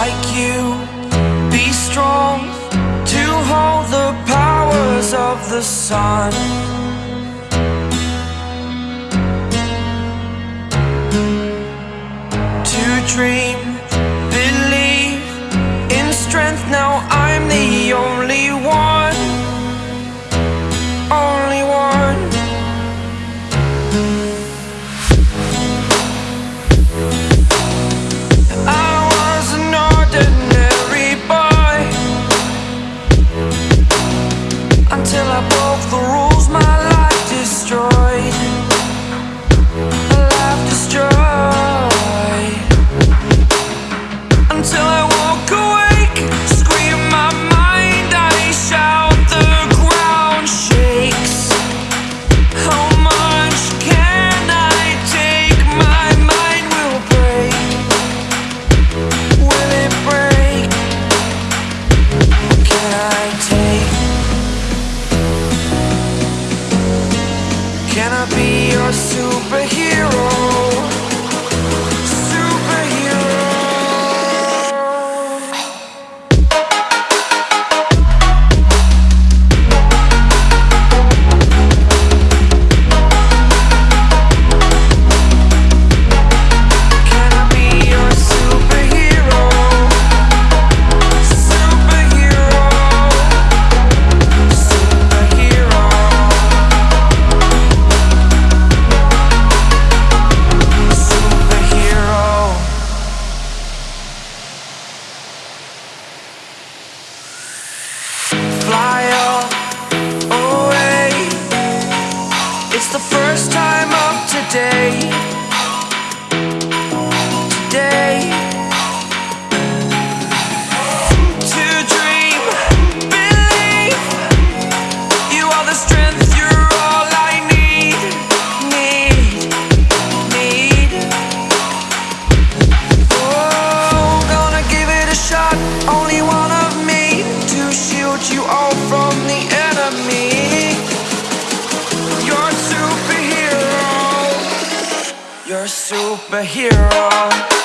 like you. Be strong to hold the powers of the sun. To dream can I take? Can I be first time. superhero